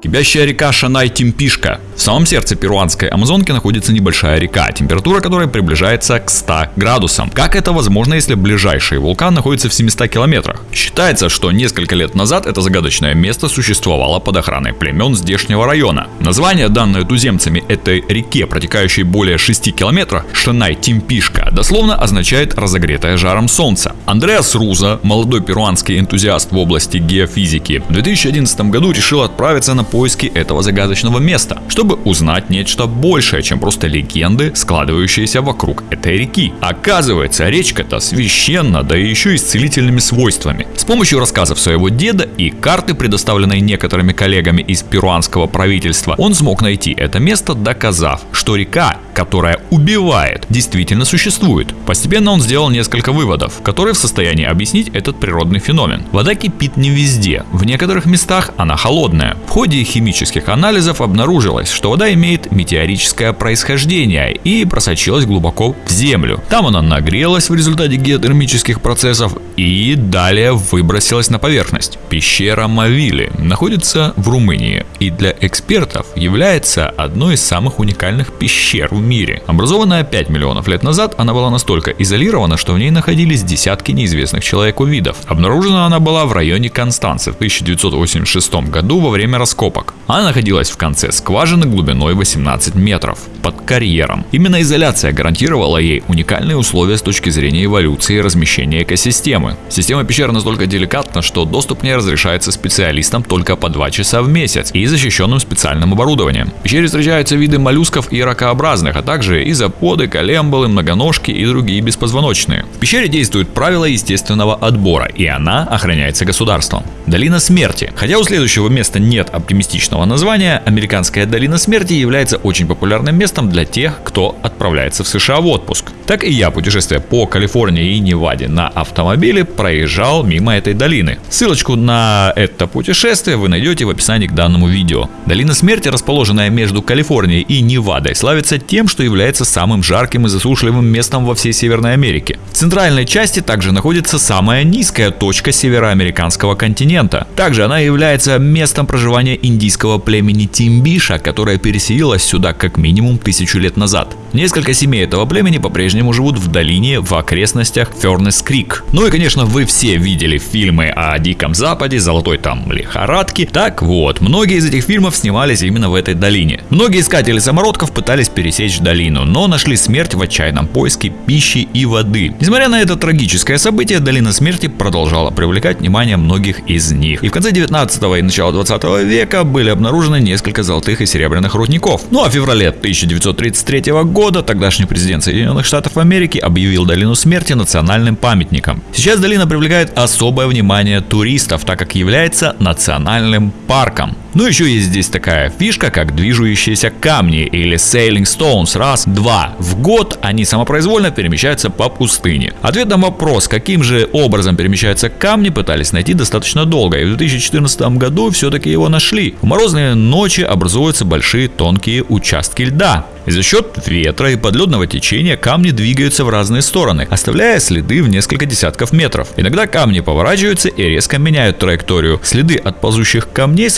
Кипящая река Шанай-Тимпишка. В самом сердце перуанской Амазонки находится небольшая река, температура которой приближается к 100 градусам. Как это возможно, если ближайший вулкан находится в 700 километрах? Считается, что несколько лет назад это загадочное место существовало под охраной племен здешнего района. Название, данное туземцами этой реке, протекающей более 6 километров, Шанай-Тимпишка, дословно означает разогретое жаром солнца. Андреас Руза, молодой перуанский энтузиаст в области геофизики, в 2011 году решил отправиться на поиски этого загадочного места, чтобы узнать нечто большее, чем просто легенды, складывающиеся вокруг этой реки. Оказывается, речка-то священна, да и еще и с целительными свойствами. С помощью рассказов своего деда и карты, предоставленной некоторыми коллегами из перуанского правительства, он смог найти это место, доказав, что река, которая убивает, действительно существует. Постепенно он сделал несколько выводов, которые в состоянии объяснить этот природный феномен. Вода кипит не везде, в некоторых местах она холодная. В ходе химических анализов обнаружилось, что вода имеет метеорическое происхождение и просочилась глубоко в землю. Там она нагрелась в результате геотермических процессов и далее выбросилась на поверхность. Пещера Мавили находится в Румынии и для экспертов является одной из самых уникальных пещер в мире. Образованная 5 миллионов лет назад, она была настолько изолирована, что в ней находились десятки неизвестных человеку видов. Обнаружена она была в районе Констанции в 1986 году во время раскопок. Она находилась в конце скважины глубиной 18 метров, под карьером. Именно изоляция гарантировала ей уникальные условия с точки зрения эволюции и размещения экосистемы. Система пещер настолько деликатна, что доступ к ней разрешается специалистам только по 2 часа в месяц и защищенным специальным оборудованием. В пещере встречаются виды моллюсков и ракообразных, а также изоподы, колемболы, многоножки и другие беспозвоночные. В пещере действуют правила естественного отбора, и она охраняется государством. Долина смерти. Хотя у следующего места нет оптимистичного названия, американская долина смерти является очень популярным местом для тех, кто отправляется в США в отпуск. Так и я, путешествуя по Калифорнии и Неваде на автомобиле, проезжал мимо этой долины. Ссылочку на это путешествие вы найдете в описании к данному видео. Долина смерти, расположенная между Калифорнией и Невадой, славится тем, что является самым жарким и засушливым местом во всей Северной Америке. В центральной части также находится самая низкая точка североамериканского континента. Также она является местом проживания индийского племени Тимбиша, которое переселилось сюда как минимум тысячу лет назад. Несколько семей этого племени по-прежнему живут в долине в окрестностях Фернес Крик. Ну и конечно вы все видели фильмы о Диком Западе, Золотой там лихорадке. Так вот, многие из этих фильмов снимались именно в этой долине. Многие искатели самородков пытались пересечь долину, но нашли смерть в отчаянном поиске пищи и воды. Несмотря на это трагическое событие, долина смерти продолжала привлекать внимание многих из них. И в конце 19 и начала 20 века были обнаружены несколько золотых и серебряных рудников. Ну а в феврале 1933 года тогдашний президент Соединенных Штатов Америки объявил долину смерти национальным памятником. Сейчас долина привлекает особое внимание туристов, так как является национальным парком. Ну еще есть здесь такая фишка, как движущиеся камни или sailing stones. Раз, два. В год они самопроизвольно перемещаются по пустыне. Ответ на вопрос, каким же образом перемещаются камни, пытались найти достаточно долго. И в 2014 году все-таки его нашли. В морозные ночи образуются большие тонкие участки льда. И за счет ветра и подледного течения камни двигаются в разные стороны, оставляя следы в несколько десятков метров. Иногда камни поворачиваются и резко меняют траекторию. Следы от ползущих камней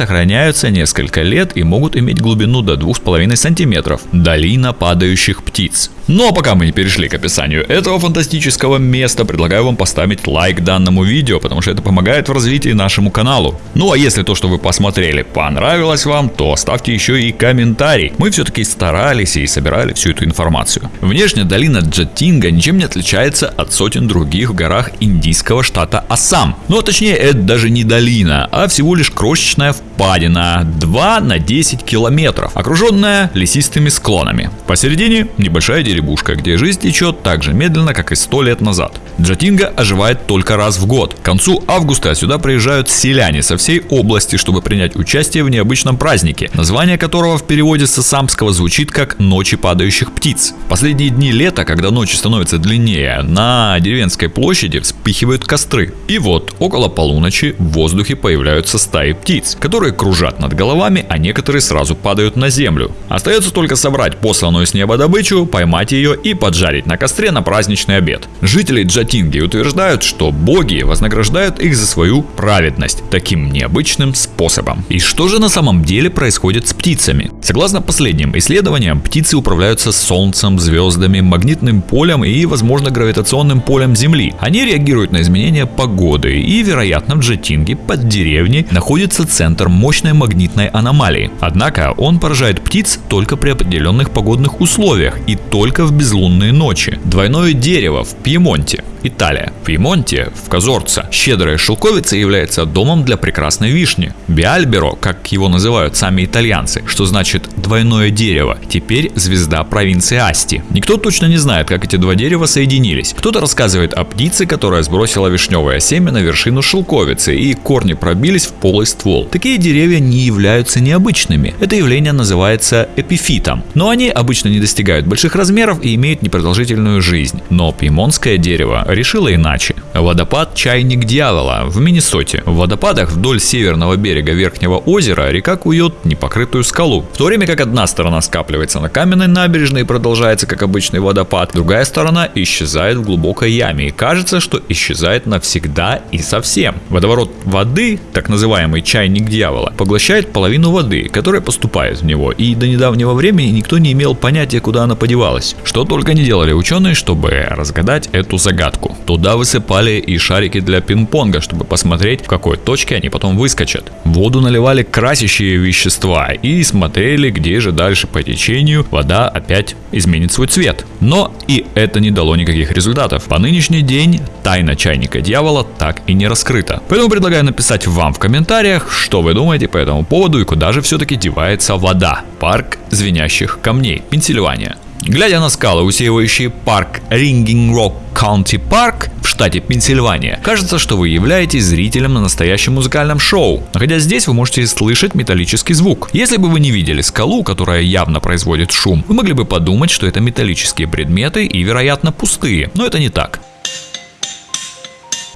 сохраняются несколько лет и могут иметь глубину до 2,5 сантиметров. Долина падающих птиц. Но ну, а пока мы не перешли к описанию этого фантастического места, предлагаю вам поставить лайк данному видео, потому что это помогает в развитии нашему каналу. Ну а если то, что вы посмотрели, понравилось вам, то ставьте еще и комментарий. Мы все-таки старались и собирали всю эту информацию. Внешне долина Джатинга ничем не отличается от сотен других в горах индийского штата Ассам. Ну а точнее это даже не долина, а всего лишь крошечная впадина 2 на 10 километров, окруженная лесистыми склонами. Посередине небольшая деревушка, где жизнь течет так же медленно, как и 100 лет назад. Джатинга оживает только раз в год. К концу августа сюда приезжают селяне со всей области, чтобы принять участие в необычном празднике, название которого в переводе с самского звучит как «Ночи падающих птиц». Последние дни лета, когда ночи становятся длиннее, на деревенской площади вспыхивают костры. И вот, около полуночи в воздухе появляются стаи птиц, которые кружат кружат над головами, а некоторые сразу падают на землю. Остается только собрать посланную с неба добычу, поймать ее и поджарить на костре на праздничный обед. Жители Джатинги утверждают, что боги вознаграждают их за свою праведность таким необычным способом. И что же на самом деле происходит с птицами? Согласно последним исследованиям, птицы управляются солнцем, звездами, магнитным полем и, возможно, гравитационным полем Земли. Они реагируют на изменения погоды и, вероятно, в Джатинге под деревней находится центр мощной магнитной аномалии. Однако он поражает птиц только при определенных погодных условиях и только в безлунные ночи. Двойное дерево в Пьемонте Италия. В Пьемонте, в Казорце, щедрая шелковица является домом для прекрасной вишни. Биальберо, как его называют сами итальянцы, что значит двойное дерево, теперь звезда провинции Асти. Никто точно не знает, как эти два дерева соединились. Кто-то рассказывает о птице, которая сбросила вишневое семя на вершину шелковицы и корни пробились в полый ствол. Такие деревья не являются необычными. Это явление называется эпифитом. Но они обычно не достигают больших размеров и имеют непродолжительную жизнь. Но пьемонтское дерево решила иначе. Водопад Чайник Дьявола в Миннесоте. В водопадах вдоль северного берега Верхнего озера река кует непокрытую скалу. В то время как одна сторона скапливается на каменной набережной и продолжается как обычный водопад, другая сторона исчезает в глубокой яме и кажется, что исчезает навсегда и совсем. Водоворот воды, так называемый Чайник Дьявола, поглощает половину воды, которая поступает в него, и до недавнего времени никто не имел понятия, куда она подевалась. Что только не делали ученые, чтобы разгадать эту загадку. Туда высыпали и шарики для пинг-понга, чтобы посмотреть, в какой точке они потом выскочат. В воду наливали красящие вещества и смотрели, где же дальше по течению вода опять изменит свой цвет. Но и это не дало никаких результатов. По нынешний день тайна чайника дьявола так и не раскрыта. Поэтому предлагаю написать вам в комментариях, что вы думаете по этому поводу и куда же все-таки девается вода. Парк звенящих камней, Пенсильвания. Глядя на скалы, усеивающие парк Ringing Rock County Park в штате Пенсильвания, кажется, что вы являетесь зрителем на настоящем музыкальном шоу. Находясь здесь, вы можете слышать металлический звук. Если бы вы не видели скалу, которая явно производит шум, вы могли бы подумать, что это металлические предметы и, вероятно, пустые. Но это не так.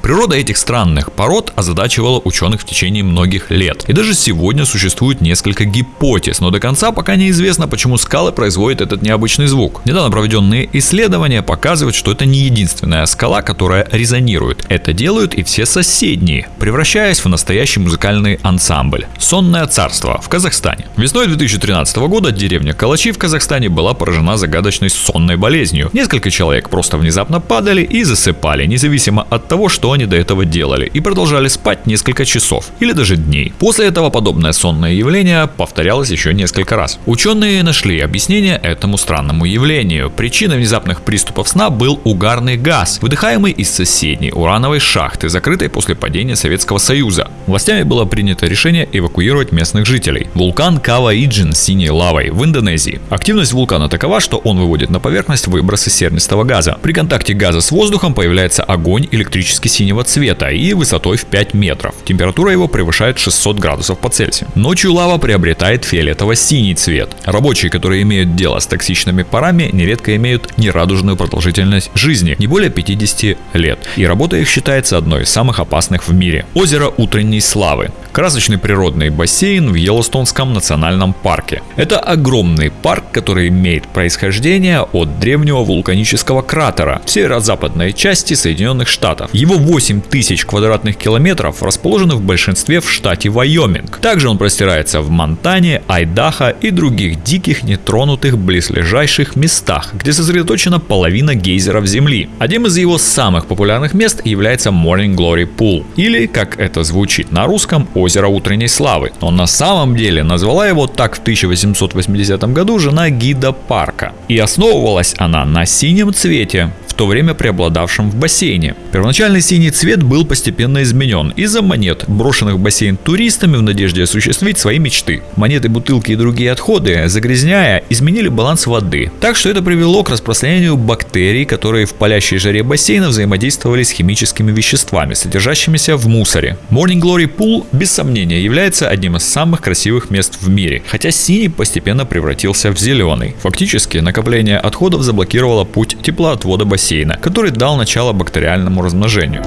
Природа этих странных пород озадачивала ученых в течение многих лет. И даже сегодня существует несколько гипотез, но до конца пока неизвестно, почему скалы производят этот необычный звук. Недавно проведенные исследования показывают, что это не единственная скала, которая резонирует. Это делают и все соседние, превращаясь в настоящий музыкальный ансамбль. Сонное царство в Казахстане. Весной 2013 года деревня Калачи в Казахстане была поражена загадочной сонной болезнью. Несколько человек просто внезапно падали и засыпали, независимо от того, что они до этого делали, и продолжали спать несколько часов или даже дней. После этого подобное сонное явление повторялось еще несколько раз. Ученые нашли объяснение этому странному явлению. Причиной внезапных приступов сна был угарный газ, выдыхаемый из соседней урановой шахты, закрытой после падения Советского Союза. Властями было принято решение эвакуировать местных жителей. Вулкан Кава-Иджин с синей лавой в Индонезии. Активность вулкана такова, что он выводит на поверхность выбросы сернистого газа. При контакте газа с воздухом появляется огонь электрически синий синего цвета и высотой в 5 метров. Температура его превышает 600 градусов по Цельсию. Ночью лава приобретает фиолетово-синий цвет. Рабочие, которые имеют дело с токсичными парами, нередко имеют нерадужную продолжительность жизни, не более 50 лет. И работа их считается одной из самых опасных в мире. Озеро утренней славы. Красочный природный бассейн в Йеллоустонском национальном парке. Это огромный парк, который имеет происхождение от древнего вулканического кратера в северо-западной части Соединенных Штатов. Его 8 тысяч квадратных километров расположены в большинстве в штате Вайоминг. Также он простирается в Монтане, Айдахо и других диких нетронутых близлежащих местах, где сосредоточена половина гейзеров Земли. Одним из его самых популярных мест является Morning Glory Pool, или, как это звучит на русском, озеро утренней славы. Но на самом деле назвала его так в 1880 году жена гида парка. И основывалась она на синем цвете, в то время преобладавшем в бассейне. Первоначальный синий цвет был постепенно изменен из-за монет, брошенных в бассейн туристами в надежде осуществить свои мечты. Монеты, бутылки и другие отходы, загрязняя, изменили баланс воды. Так что это привело к распространению бактерий, которые в палящей жаре бассейна взаимодействовали с химическими веществами, содержащимися в мусоре. Morning Glory Pool, без сомнения, является одним из самых красивых мест в мире, хотя синий постепенно превратился в зеленый. Фактически, накопление отходов заблокировало путь теплоотвода бассейна бассейна, который дал начало бактериальному размножению.